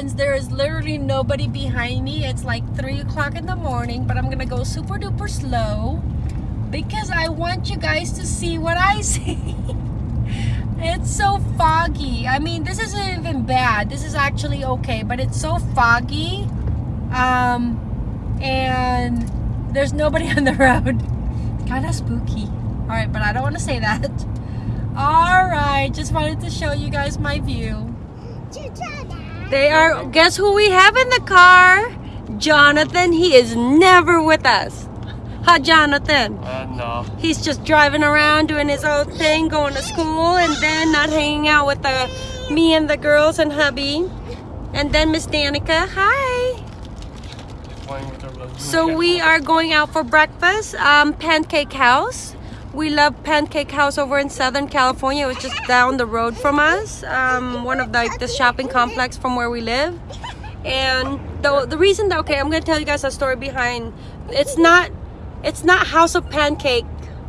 friends, there is literally nobody behind me. It's like 3 o'clock in the morning, but I'm gonna go super duper slow because I want you guys to see what I see. it's so foggy. I mean, this isn't even bad. This is actually okay, but it's so foggy. Um, and there's nobody on the road. Kind of spooky. All right, but I don't want to say that. All right, just wanted to show you guys my view. They are, guess who we have in the car? Jonathan, he is never with us. Hi, Jonathan? Uh, no. He's just driving around doing his own thing, going to school, and then not hanging out with the me and the girls and hubby. And then Miss Danica, hi. So we are going out for breakfast, um, Pancake House. We love Pancake House over in Southern California. It was just down the road from us, um, one of the, the shopping complex from where we live. And the, the reason that, okay, I'm going to tell you guys a story behind, it's not, it's not House of Pancake,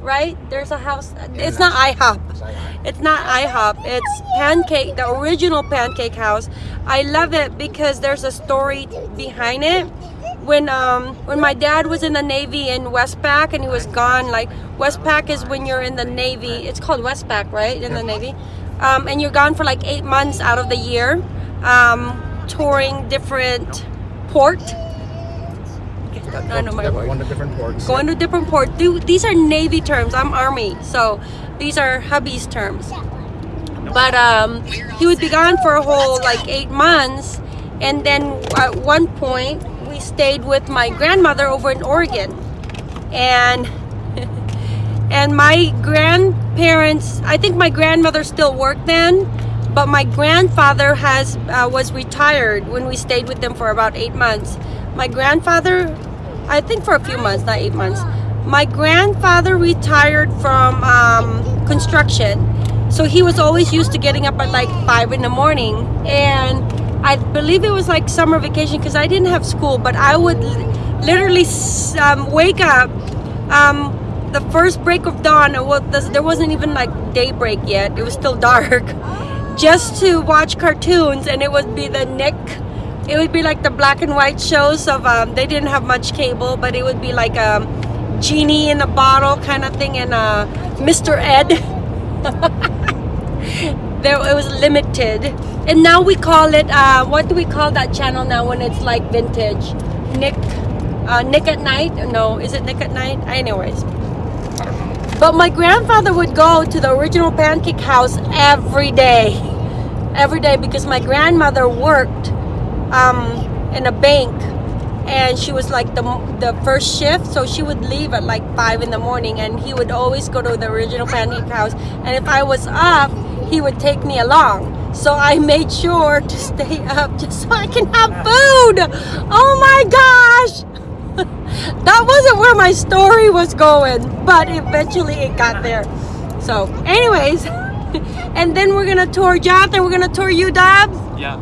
right? There's a house, it's not IHOP. It's not IHOP, it's Pancake, the original Pancake House. I love it because there's a story behind it when um when my dad was in the navy in westpac and he was gone like westpac is when you're in the navy it's called westpac right in the navy um, and you're gone for like eight months out of the year um, touring different port I know my word. Going to different ports. Going to different ports. These are Navy terms. I'm Army, so these are hubby's terms. But um, he would be gone for a whole like eight months, and then at one point we stayed with my grandmother over in Oregon, and and my grandparents. I think my grandmother still worked then, but my grandfather has uh, was retired when we stayed with them for about eight months. My grandfather, I think for a few months, not eight months. My grandfather retired from um, construction, so he was always used to getting up at like five in the morning and I believe it was like summer vacation because I didn't have school, but I would literally um, wake up um, the first break of dawn. There wasn't even like daybreak yet. It was still dark. Just to watch cartoons and it would be the Nick. It would be like the black and white shows of, um, they didn't have much cable, but it would be like a genie in a bottle kind of thing and uh, Mr. Ed. there it was limited. And now we call it uh, what do we call that channel now when it's like vintage? Nick uh, Nick at Nite? No is it Nick at Nite? Anyways. But my grandfather would go to the original pancake house every day. Every day because my grandmother worked um, in a bank. And she was like the, the first shift so she would leave at like five in the morning. And he would always go to the original pancake house. And if I was up he would take me along. So I made sure to stay up just so I can have food. Oh my gosh. That wasn't where my story was going but eventually it got there. So anyways and then we're gonna tour Jonathan we're gonna tour UW yeah.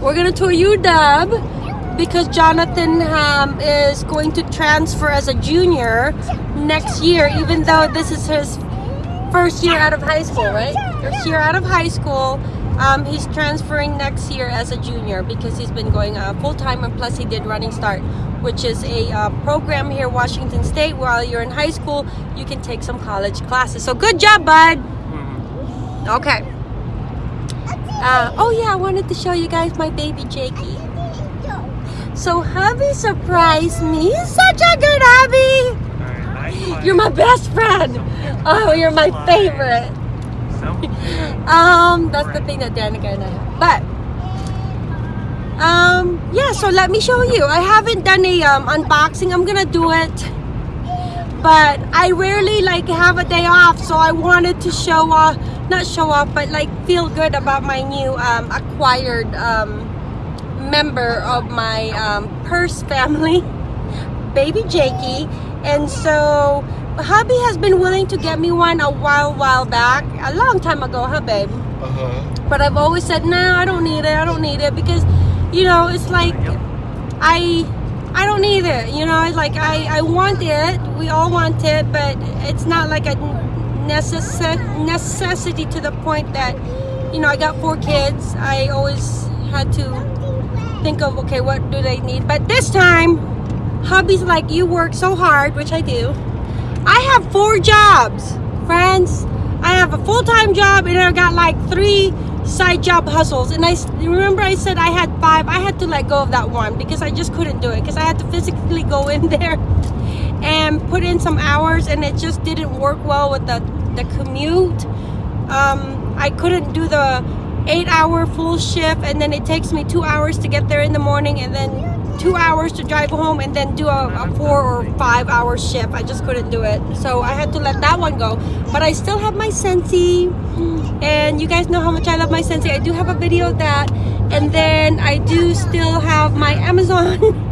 We're gonna tour UW because Jonathan um, is going to transfer as a junior next year even though this is his first year out of high school right? First year out of high school. Um, he's transferring next year as a junior because he's been going uh, full-time and plus he did Running Start which is a uh, program here Washington State. While you're in high school you can take some college classes. So good job bud. Okay. Uh, oh yeah I wanted to show you guys my baby Jakey. So hubby surprised me. He's such a good hubby. You're my best friend. Oh, you're my favorite. Um, that's the thing that Danica and I have. But um, yeah. So let me show you. I haven't done a um, unboxing. I'm gonna do it, but I rarely like have a day off. So I wanted to show off, not show off, but like feel good about my new um, acquired um member of my um, purse family, baby Jakey. And so hubby has been willing to get me one a while, while back, a long time ago, huh babe? Uh-huh. But I've always said, no, nah, I don't need it, I don't need it. Because, you know, it's like, I I don't need it. You know, it's like I, I want it. We all want it, but it's not like a necess necessity to the point that, you know, I got four kids. I always had to think of okay, what do they need? But this time, hubby's like, you work so hard, which I do. I have four jobs, friends. I have a full-time job and I've got like three side job hustles. And I remember I said I had five. I had to let go of that one because I just couldn't do it because I had to physically go in there and put in some hours and it just didn't work well with the, the commute. Um, I couldn't do the eight hour full shift and then it takes me two hours to get there in the morning and then two hours to drive home and then do a, a four or five hour shift. I just couldn't do it. So I had to let that one go. But I still have my Scentsy and you guys know how much I love my Scentsy. I do have a video of that and then I do still have my Amazon.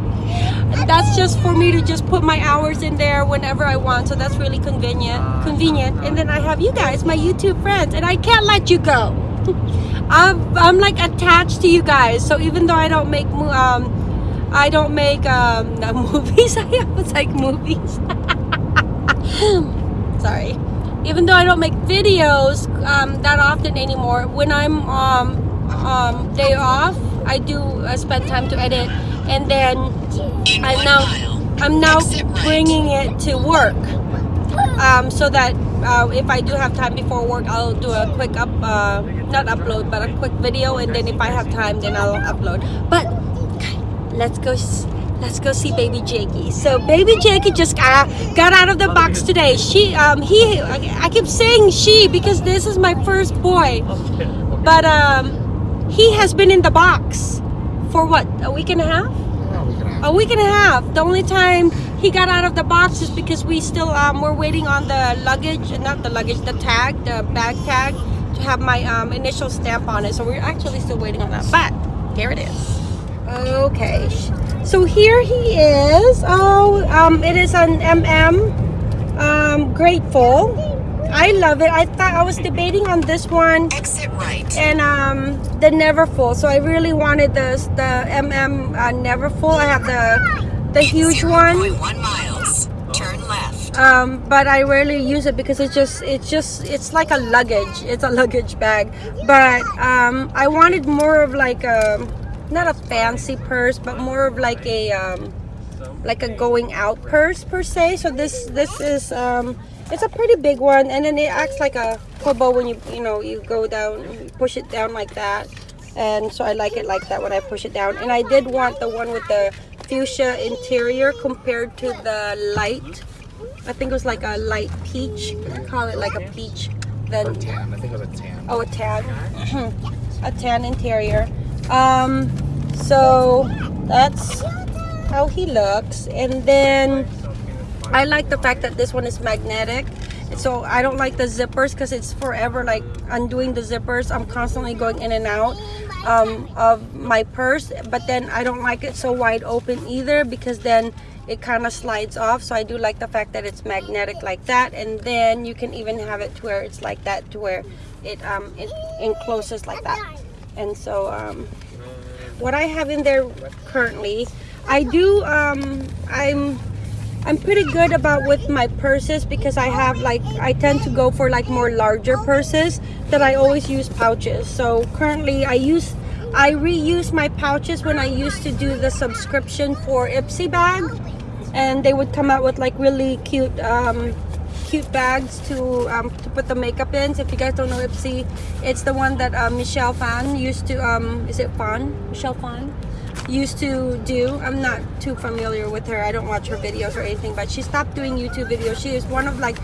that's just for me to just put my hours in there whenever I want. So that's really convenient. Convenient. And then I have you guys, my YouTube friends, and I can't let you go. I'm, I'm like attached to you guys. So even though I don't make um, I don't make um, movies. I was like movies. Sorry. Even though I don't make videos um, that often anymore, when I'm um, um, day off, I do uh, spend time to edit, and then I'm now I'm now bringing it to work, um, so that uh, if I do have time before work, I'll do a quick up, uh, not upload, but a quick video, and then if I have time, then I'll upload. But let's go let's go see baby jakey so baby jakey just got, got out of the box today. She um he I, keep saying she because this is my first boy. But um he has been in the box for what a week and a half? A week and a half. The only time he got out of the box is because we still um we're waiting on the luggage not the luggage the tag the bag tag to have my um initial stamp on it. So we're actually still waiting on that. But here it is Okay, so here he is. Oh, um, it is an MM. Um, grateful. I love it. I thought I was debating on this one Exit right. and um the Neverfull. So I really wanted this the MM uh, Neverfull. I have the the huge one. 0.1 miles. Turn left. um but i rarely use it because it's just it's just it's like a luggage it's a luggage bag but um i wanted more of like a not a fancy purse but more of like a um like a going out purse per se so this this is um it's a pretty big one and then it acts like a hobo when you you know you go down push it down like that and so i like it like that when i push it down and i did want the one with the fuchsia interior compared to the light I think it was like a light peach. I call it like a peach. Then tan. I think it was a tan. oh, a tan, a tan interior. Um, so that's how he looks. And then I like the fact that this one is magnetic. So I don't like the zippers because it's forever like undoing the zippers. I'm constantly going in and out um, of my purse. But then I don't like it so wide open either because then it kind of slides off. So I do like the fact that it's magnetic like that. And then you can even have it to where it's like that to where it, um, it encloses like that. And so um, what I have in there currently, I do, um, I'm I'm pretty good about with my purses because I have like I tend to go for like more larger purses that I always use pouches. So currently I use I reuse my pouches when I used to do the subscription for Ipsy bag and they would come out with like really cute um cute bags to um, to put the makeup in. So if you guys don't know Ipsy, it's the one that uh, Michelle Phan used to um is it Phan? Michelle Phan? used to do. I'm not too familiar with her. I don't watch her videos or anything, but she stopped doing YouTube videos. She is one of like,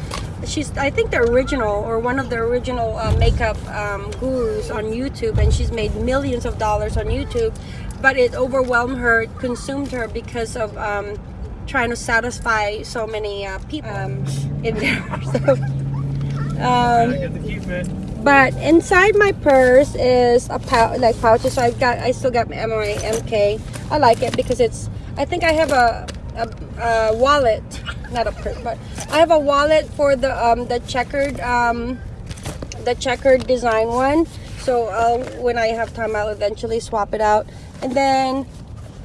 she's I think the original or one of the original uh, makeup um, gurus on YouTube, and she's made millions of dollars on YouTube. But it overwhelmed her, consumed her because of um, trying to satisfy so many uh, people um, in there. So, um, Get to keep it. but inside my purse is a pouch, like pouches. So I've got, I still got my my MK. I like it because it's. I think I have a, a, a wallet, not a purse, but I have a wallet for the um the checkered um the checkered design one. So I'll, when I have time, I'll eventually swap it out. And then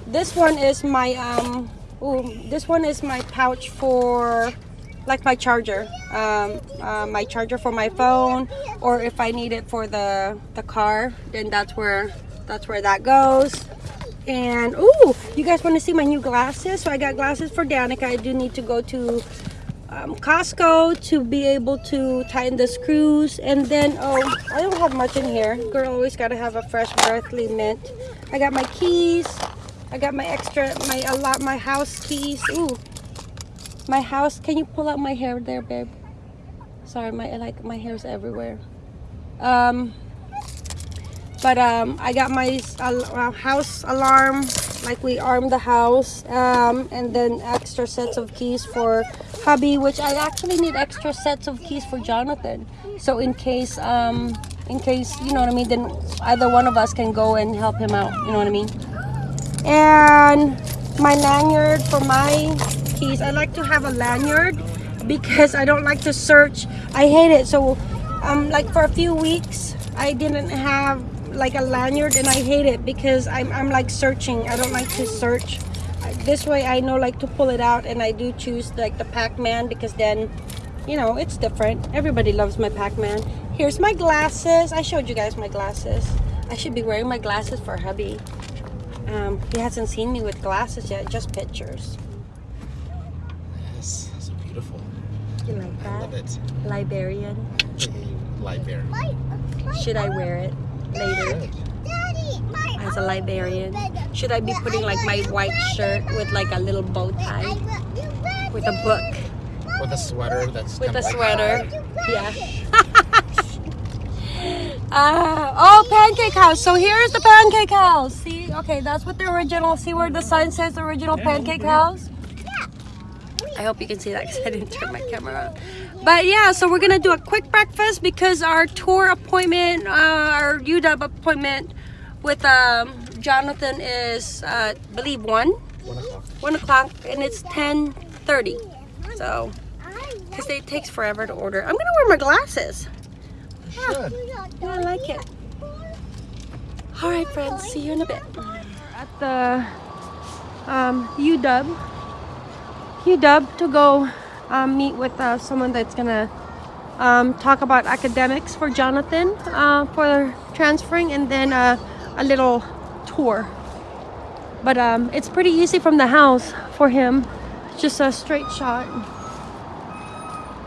this one is my um. Ooh, this one is my pouch for like my charger um, uh, my charger for my phone or if I need it for the the car then that's where that's where that goes And oh, you guys want to see my new glasses? So I got glasses for Danica. I do need to go to um, Costco to be able to tighten the screws. And then oh, I don't have much in here. Girl always gotta have a fresh breathly mint. I got my keys. I got my extra my a lot my house keys. Ooh, my house. Can you pull out my hair there, babe? Sorry, my like my hair's everywhere. Um, but um, I got my uh, house alarm, like we armed the house, um, and then extra sets of keys for hubby, which I actually need extra sets of keys for Jonathan. So in case, um, in case you know what I mean, then either one of us can go and help him out. You know what I mean? And my lanyard for my keys. I like to have a lanyard because I don't like to search. I hate it. So, um, like for a few weeks, I didn't have like a lanyard and I hate it because I'm, I'm like searching. I don't like to search. This way I know like to pull it out and I do choose like the Pac-Man because then you know it's different. Everybody loves my Pac-Man. Here's my glasses. I showed you guys my glasses. I should be wearing my glasses for hubby um, he hasn't seen me with glasses yet just pictures Yes, so beautiful. you like that? I that love it. Liberian Library. should I wear it later as a Liberian. Should I be putting like my white shirt with like a little bow tie with a book With a sweater that's with a sweater? Yeah. Uh, oh, pancake house. So here's the pancake house. See, okay, that's what the original. See where the sign says the original pancake house. I hope you can see that because I didn't turn my camera on. But yeah, so we're gonna do a quick breakfast because our tour appointment, uh, our UW appointment with um, Jonathan is, uh, I believe one, One o'clock. one o'clock, and it's ten thirty. So, because it takes forever to order. I'm gonna wear my glasses. Should. Yeah, I like it. All right, friends. See you in a bit. At the um, UW, UW to go um, meet with uh, someone that's gonna um, talk about academics for Jonathan uh, for transferring, and then uh, a little tour. But um, it's pretty easy from the house for him. Just a straight shot.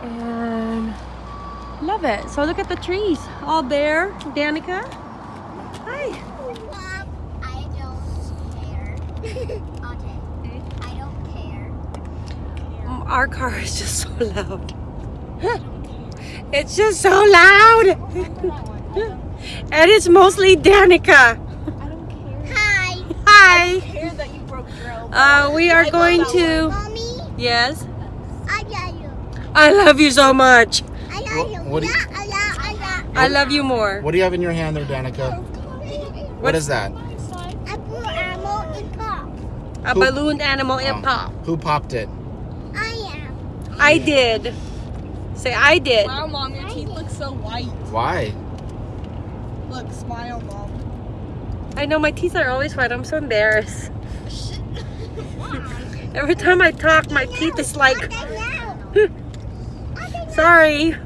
And love it. So look at the trees. All bare. Danica. Hi. I don't care. okay. I don't care. Our car is just so loud. It's just so loud. and it's mostly Danica. I don't care. Hi. Hi. I care that you broke your elbow. Uh, we are going to. Mommy, Yes. I love you. I love you so much. I love What- you. do you- I love, I love. I love you more. What do you have in your hand there, Danica? What is that? I put ammo in pop. A Who- balloon animal in Oh. pop. Who popped it? I am. I did. Say I did. Wow, mom, your teeth look so white. Why? Look, smile, mom. I know my teeth are always white. I'm so embarrassed. Every time I talk, my teeth is like, sorry.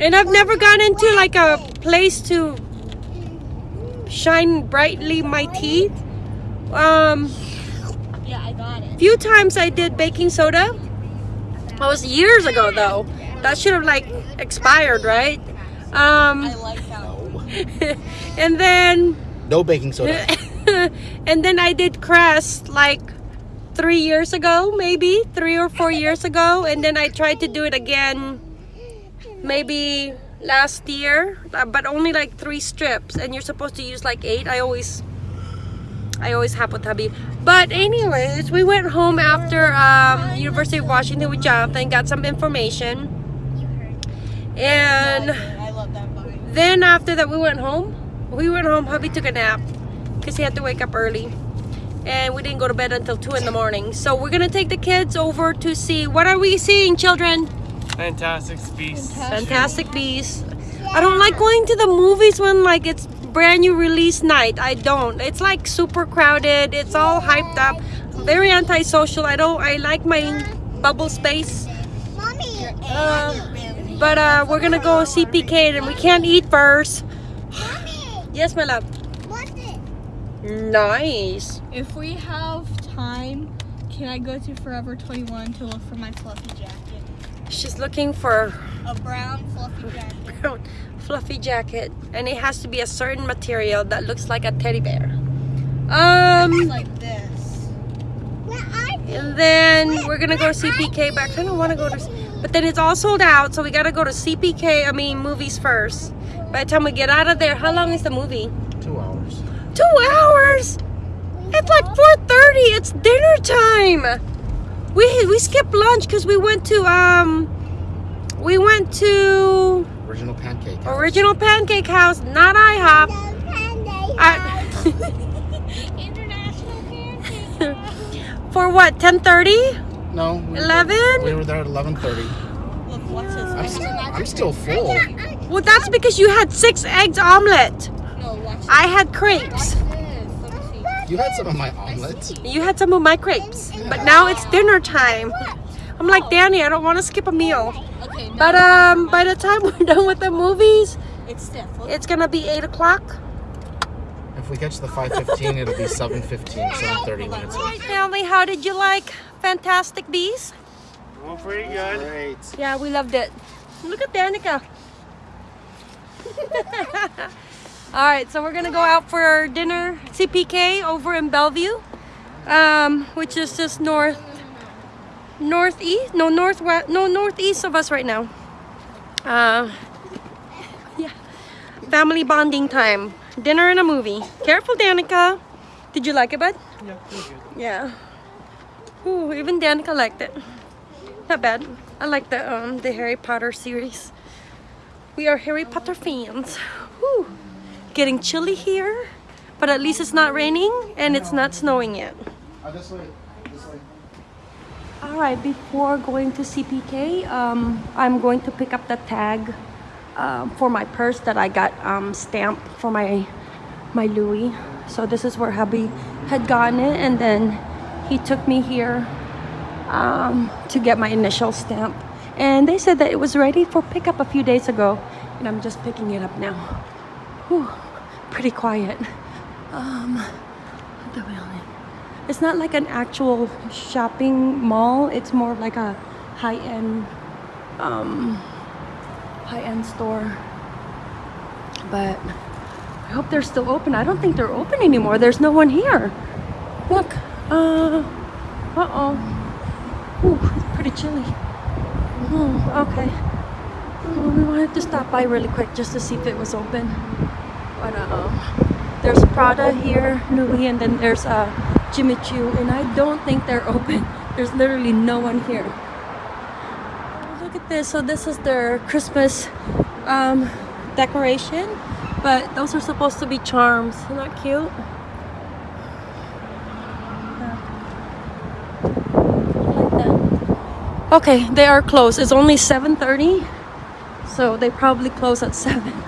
And I've never gone into like a place to shine brightly my teeth. Um, Yeah, I got it. few times I did baking soda. That was years ago though. That should have like expired, right? Um, I like that. No. and then No baking soda. and then I did Crest like three years ago, maybe three or four years ago, and then I tried to do it again, maybe last year, uh, but only like three strips, and you're supposed to use like eight. I always, I always have with hubby. But anyways, we went home after um, University of Washington with Jonathan, got some information, and. Then after that, we went home. We went home. Hubby took a nap because he had to wake up early, and we didn't go to bed until two in the morning. So we're gonna take the kids over to see what are we seeing, children? Fantastic Beasts. Fantastic Beasts. I don't like going to the movies when like it's brand new release night. I don't. It's like super crowded. It's all hyped up. Very antisocial. I don't. I like my bubble space. Mommy. Uh, but uh, we're gonna go see PK and we can't eat first. Mommy. Yes, my love. What's it? Nice. If we have time, can I go to Forever 21 to look for my fluffy jacket? She's looking for A brown fluffy jacket. brown fluffy jacket, and it has to be a certain material that looks like a teddy bear. Um, like this. Where are you? and then we're gonna go to CPK, but I kind of want to go to, but then it's all sold out, so we gotta go to CPK. I mean, movies first. By the time we get out of there, how long is the movie? Two hours. Two hours. It's like 4:30. It's dinner time. We we skipped lunch because we went to um we went to Original pancake. house. original pancake house, not IHOP. The I, International pancake. for what? 10:30? No. 11? We were there at 11:30. Look, what's I'm, st- I'm still full. Well, that's because you had six eggs omelet. No, watch I had crepes. this. Let me see. You had some of my omelets. You had some of my crepes, but now it's dinner time. I'm like Danny, I don't want to skip a meal. Okay, now But um, by the time we're done with the movies, it's stiff. It's gonna be eight o'clock. If we catch the 5:15, it'll be 7:15, 7:30 when it's. Hi, family. How did you like Fantastic Beasts? Well, pretty good. Great. Yeah, we loved it. Look at Danica. All right, so we're gonna go out for dinner, CPK over in Bellevue, um, which is just north, northeast, no northwest, no northeast of us right now. Uh, yeah, family bonding time, dinner and a movie. Careful, Danica. Did you like it, bud? Yeah. Yeah. Ooh, even Danica liked it. Not bad. I like the um the Harry Potter series. We are Harry Potter fans. Whew. Getting chilly here, but at least it's not raining and it's not snowing yet. This way. This way. All right, before going to CPK, um, I'm going to pick up the tag um, for my purse that I got um, stamped for my my Louis. So this is where hubby had gotten it, and then he took me here um, to get my initial stamp. And they said that it was ready for pickup a few days ago, and I'm just picking it up now. Whew, pretty quiet. Um, what the building? It's not like an actual shopping mall. It's more like a high-end, um, high-end store. But I hope they're still open. I don't think they're open anymore. There's no one here. Look. Uh. Uh oh. Ooh, it's pretty chilly. Hmm. Okay. Well, we wanted to stop by really quick just to see if it was open. But um, there's Prada here, Louis, and then there's uh, Jimmy Choo, and I don't think they're open. There's literally no one here. Look at this. So this is their Christmas um, decoration, but those are supposed to be charms. Isn't that cute? Okay, they are closed. It's only 7:30, so they probably close at 7.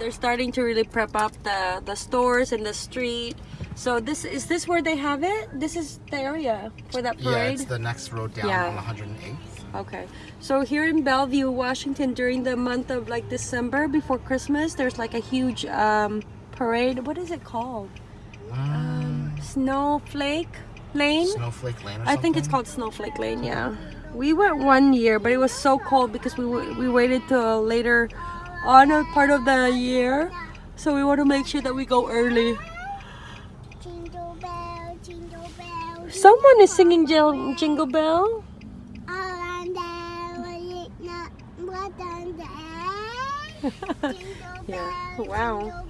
They're starting to really prep up the the stores and the street. So this is this where they have it? This is the area for that parade Yeah, it's the next road down Yeah. on 108th. Okay. So here in Bellevue, Washington, during the month of like December before Christmas, there's like a huge um, parade. What is it called? Um, Snowflake Lane. Snowflake Lane or I think it's called Snowflake Lane. Yeah. We went one year, but it was so cold because we we waited till later on a part of the year. So we want to make sure that we go early. Jingle bell, jingle bell. Someone is singing Jingle Bell. Around there, was it not more than there? Jingle Yeah. Wow.